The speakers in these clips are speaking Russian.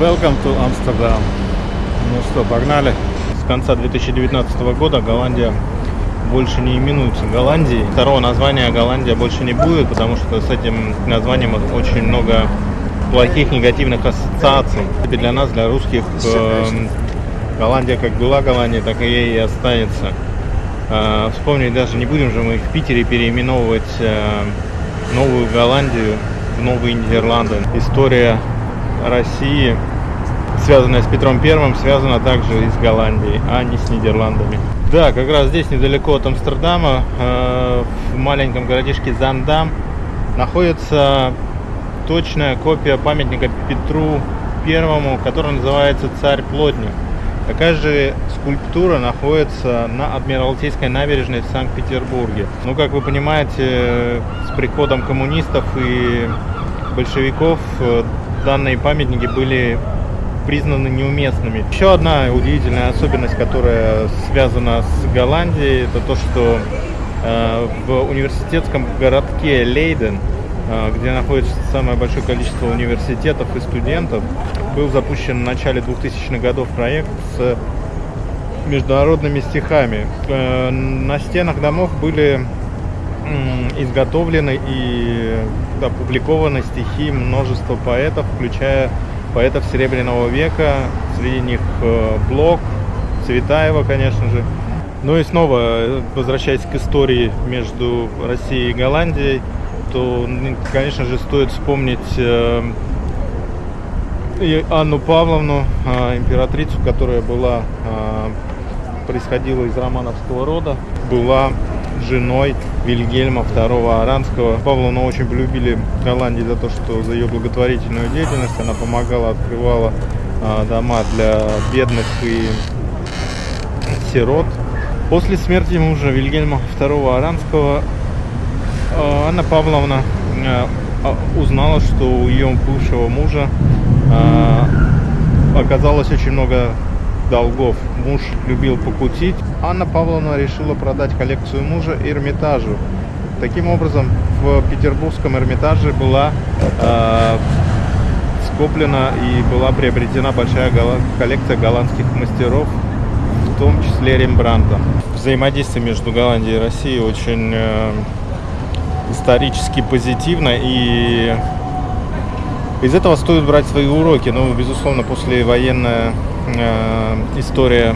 Welcome to Amsterdam. Ну что, погнали. С конца 2019 года Голландия больше не именуется Голландией. Второго названия Голландия больше не будет, потому что с этим названием очень много плохих негативных ассоциаций. Для нас, для русских, э, Голландия как была Голландия, так и ей и останется. Э, вспомнить даже не будем же мы в Питере переименовывать э, Новую Голландию в Новые Нидерланды. История России, связанная с Петром Первым, связана также и с Голландией, а не с Нидерландами. Да, как раз здесь, недалеко от Амстердама, э, в маленьком городишке Зандам, находится точная копия памятника Петру Первому, который называется «Царь Плотник». Такая же скульптура находится на Адмиралтейской набережной в Санкт-Петербурге. Ну, как вы понимаете, с приходом коммунистов и большевиков э, данные памятники были признаны неуместными. Еще одна удивительная особенность, которая связана с Голландией, это то, что э, в университетском городке Лейден, э, где находится самое большое количество университетов и студентов, был запущен в начале 2000-х годов проект с международными стихами. Э, на стенах домов были изготовлены и опубликованы стихи множества поэтов, включая поэтов Серебряного века, среди них э, Блок, Цветаева, конечно же. Ну и снова, возвращаясь к истории между Россией и Голландией, то, конечно же, стоит вспомнить э, Анну Павловну, э, императрицу, которая была, происходила из романовского рода, была женой Вильгельма II Аранского. Павловну очень полюбили в Голландии за то, что за ее благотворительную деятельность она помогала, открывала а, дома для бедных и сирот. После смерти мужа Вильгельма II Аранского а, Анна Павловна а, узнала, что у ее бывшего мужа оказалось очень много долгов. Муж любил покутить. Анна Павловна решила продать коллекцию мужа Эрмитажу. Таким образом, в Петербургском Эрмитаже была э, скоплена и была приобретена большая коллекция голландских мастеров, в том числе Рембранта. Взаимодействие между Голландией и Россией очень э, исторически позитивно и из этого стоит брать свои уроки. Ну, безусловно, послевоенная история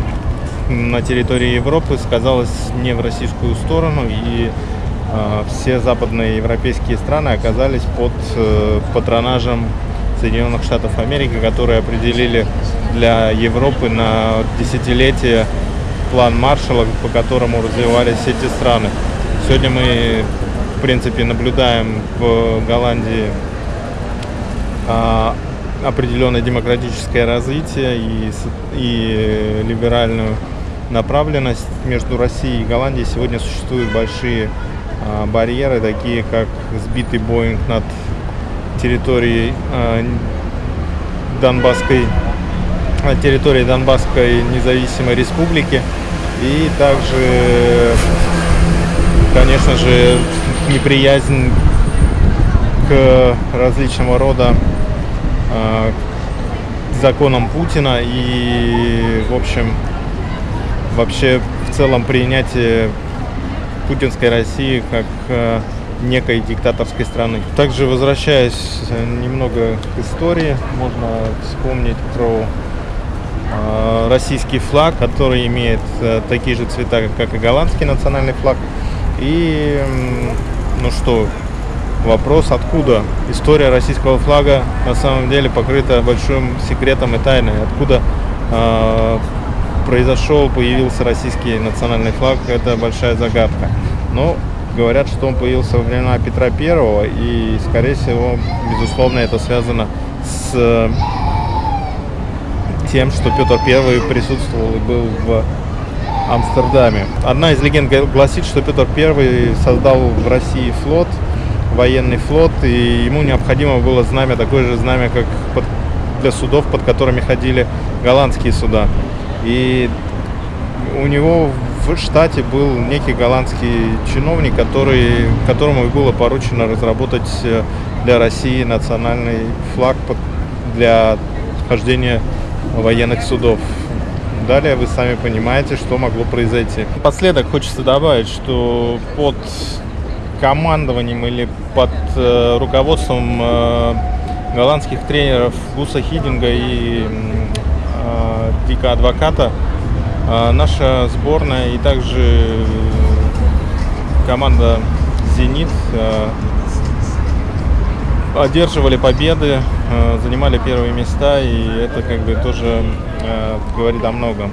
на территории Европы сказалась не в российскую сторону, и э, все западные европейские страны оказались под э, патронажем Соединенных Штатов Америки, которые определили для Европы на десятилетие план Маршалла, по которому развивались эти страны. Сегодня мы, в принципе, наблюдаем в Голландии определенное демократическое развитие и, и либеральную направленность между Россией и Голландией. Сегодня существуют большие а, барьеры, такие как сбитый Боинг над территорией а, Донбасской территории Донбасской независимой республики. И также конечно же неприязнь к различного рода Э, законам Путина и, в общем, вообще в целом принятие путинской России как э, некой диктаторской страны. Также возвращаясь немного к истории, можно вспомнить про э, российский флаг, который имеет такие же цвета, как и голландский национальный флаг. И, ну что, Вопрос, откуда история российского флага на самом деле покрыта большим секретом и тайной. Откуда э, произошел, появился российский национальный флаг, это большая загадка. Но говорят, что он появился во времена Петра Первого, и, скорее всего, безусловно, это связано с тем, что Петр Первый присутствовал и был в Амстердаме. Одна из легенд гласит, что Петр Первый создал в России флот – военный флот, и ему необходимо было знамя, такое же знамя, как под, для судов, под которыми ходили голландские суда. И у него в штате был некий голландский чиновник, который, которому было поручено разработать э, для России национальный флаг для хождения военных судов. Далее вы сами понимаете, что могло произойти. Последок хочется добавить, что под командованием или под э, руководством э, голландских тренеров Гуса Хидинга и э, Дика Адвоката э, наша сборная и также команда «Зенит» э, одерживали победы, э, занимали первые места, и это как бы тоже э, говорит о многом.